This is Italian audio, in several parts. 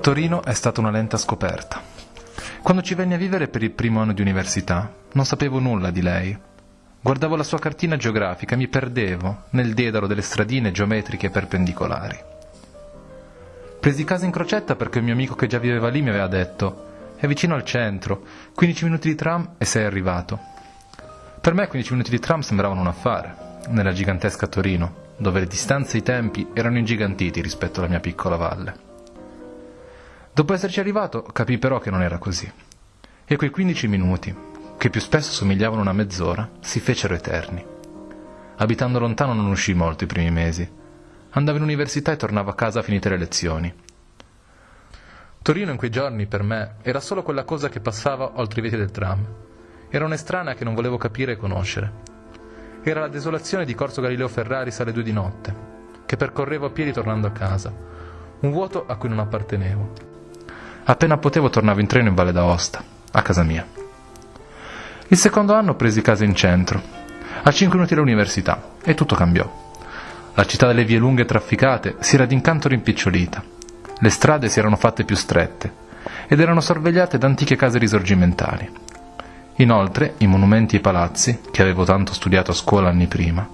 Torino è stata una lenta scoperta. Quando ci venni a vivere per il primo anno di università, non sapevo nulla di lei. Guardavo la sua cartina geografica e mi perdevo nel dedalo delle stradine geometriche perpendicolari. Presi casa in crocetta perché un mio amico che già viveva lì mi aveva detto è vicino al centro, 15 minuti di tram e sei arrivato. Per me 15 minuti di tram sembravano un affare, nella gigantesca Torino, dove le distanze e i tempi erano ingigantiti rispetto alla mia piccola valle. Dopo esserci arrivato, capii però che non era così. E quei 15 minuti, che più spesso somigliavano a una mezz'ora, si fecero eterni. Abitando lontano non uscii molto i primi mesi. Andavo in università e tornavo a casa a finite le lezioni. Torino in quei giorni, per me, era solo quella cosa che passava oltre i vetri del tram. Era un'estranea che non volevo capire e conoscere. Era la desolazione di Corso Galileo Ferraris alle due di notte, che percorrevo a piedi tornando a casa. Un vuoto a cui non appartenevo. Appena potevo tornavo in treno in Valle d'Aosta, a casa mia. Il secondo anno presi casa in centro, a 5 minuti dall'università, e tutto cambiò. La città delle vie lunghe e trafficate si era d'incanto rimpicciolita. Le strade si erano fatte più strette ed erano sorvegliate da antiche case risorgimentali. Inoltre, i monumenti e i palazzi, che avevo tanto studiato a scuola anni prima,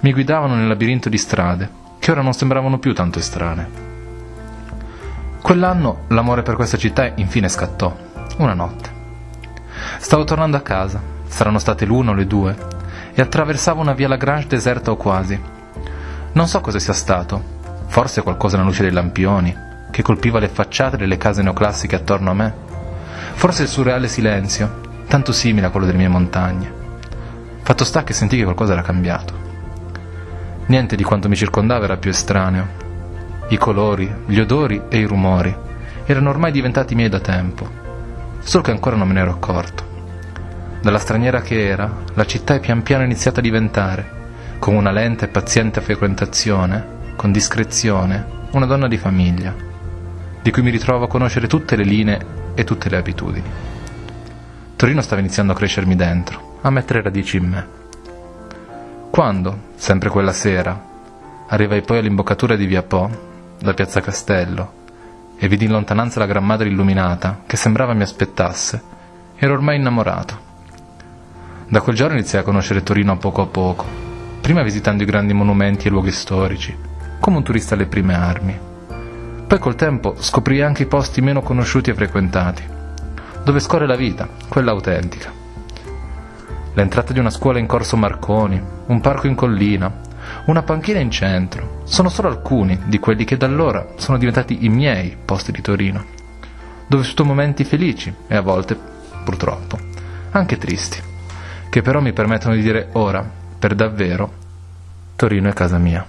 mi guidavano nel labirinto di strade che ora non sembravano più tanto estranee. Quell'anno l'amore per questa città infine scattò, una notte. Stavo tornando a casa, saranno state l'una o le due, e attraversavo una via Lagrange deserta o quasi. Non so cosa sia stato, forse qualcosa nella luce dei lampioni, che colpiva le facciate delle case neoclassiche attorno a me, forse il surreale silenzio, tanto simile a quello delle mie montagne. Fatto sta che sentii che qualcosa era cambiato. Niente di quanto mi circondava era più estraneo, i colori, gli odori e i rumori erano ormai diventati miei da tempo, solo che ancora non me ne ero accorto. Dalla straniera che era, la città è pian piano iniziata a diventare, con una lenta e paziente frequentazione, con discrezione, una donna di famiglia, di cui mi ritrovo a conoscere tutte le linee e tutte le abitudini. Torino stava iniziando a crescermi dentro, a mettere radici in me. Quando, sempre quella sera, arrivai poi all'imboccatura di Via Po, da piazza Castello e vidi in lontananza la Gran Madre illuminata che sembrava mi aspettasse. Ero ormai innamorato. Da quel giorno iniziai a conoscere Torino a poco a poco, prima visitando i grandi monumenti e luoghi storici, come un turista alle prime armi. Poi col tempo scoprii anche i posti meno conosciuti e frequentati, dove scorre la vita, quella autentica. L'entrata di una scuola in corso Marconi, un parco in collina, una panchina in centro. Sono solo alcuni di quelli che da allora sono diventati i miei posti di Torino, dove ho vissuto momenti felici e a volte, purtroppo, anche tristi, che però mi permettono di dire ora, per davvero, Torino è casa mia.